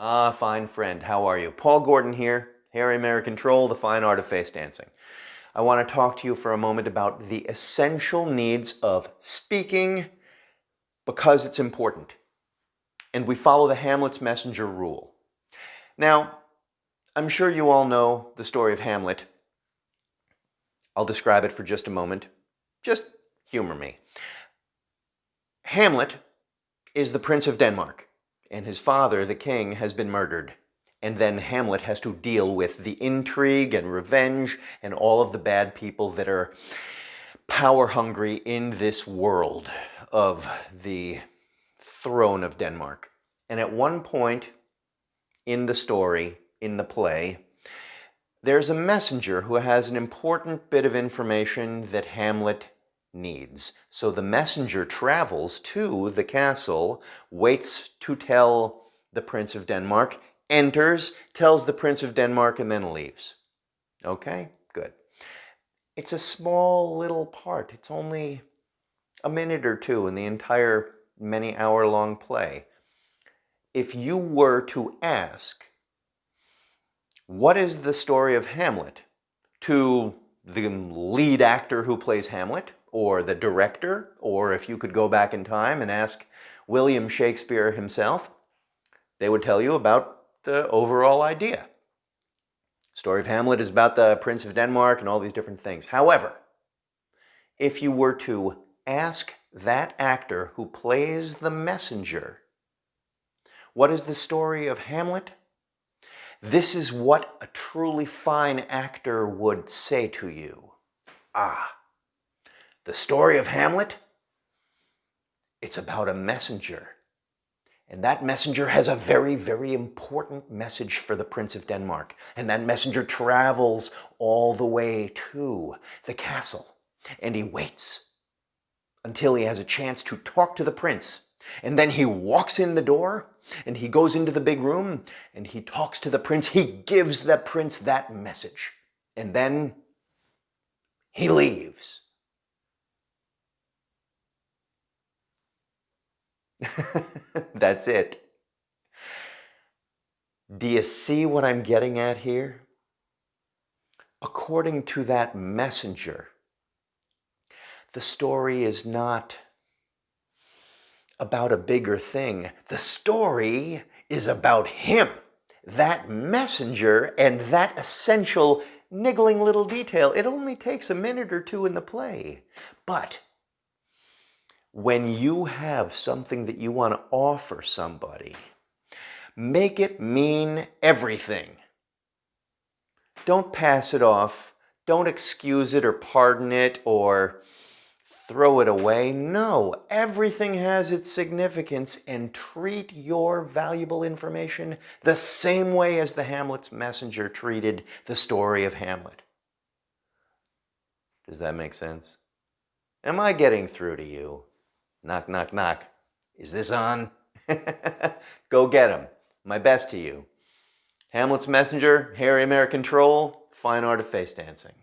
Ah, fine friend, how are you? Paul Gordon here, Harry American Troll, The Fine Art of Face Dancing. I want to talk to you for a moment about the essential needs of speaking because it's important. And we follow the Hamlet's Messenger rule. Now, I'm sure you all know the story of Hamlet. I'll describe it for just a moment. Just humor me. Hamlet is the Prince of Denmark and his father, the king, has been murdered. And then Hamlet has to deal with the intrigue and revenge and all of the bad people that are power hungry in this world of the throne of Denmark. And at one point in the story, in the play, there's a messenger who has an important bit of information that Hamlet needs. So the messenger travels to the castle, waits to tell the Prince of Denmark, enters, tells the Prince of Denmark, and then leaves. Okay, good. It's a small little part. It's only a minute or two in the entire many hour long play. If you were to ask, what is the story of Hamlet to the lead actor who plays Hamlet, or the director, or if you could go back in time and ask William Shakespeare himself, they would tell you about the overall idea. Story of Hamlet is about the Prince of Denmark and all these different things. However, if you were to ask that actor who plays the messenger, what is the story of Hamlet? This is what a truly fine actor would say to you. Ah, the story of Hamlet, it's about a messenger. And that messenger has a very, very important message for the Prince of Denmark. And that messenger travels all the way to the castle. And he waits until he has a chance to talk to the prince. And then he walks in the door and he goes into the big room and he talks to the prince. He gives the prince that message. And then he leaves. That's it. Do you see what I'm getting at here? According to that messenger, the story is not about a bigger thing. The story is about him, that messenger, and that essential niggling little detail. It only takes a minute or two in the play. But when you have something that you want to offer somebody, make it mean everything. Don't pass it off. Don't excuse it or pardon it or throw it away. No, everything has its significance and treat your valuable information the same way as the Hamlet's messenger treated the story of Hamlet. Does that make sense? Am I getting through to you? Knock, knock, knock. Is this on? Go get him. My best to you. Hamlet's Messenger, Harry American Troll, Fine Art of Face Dancing.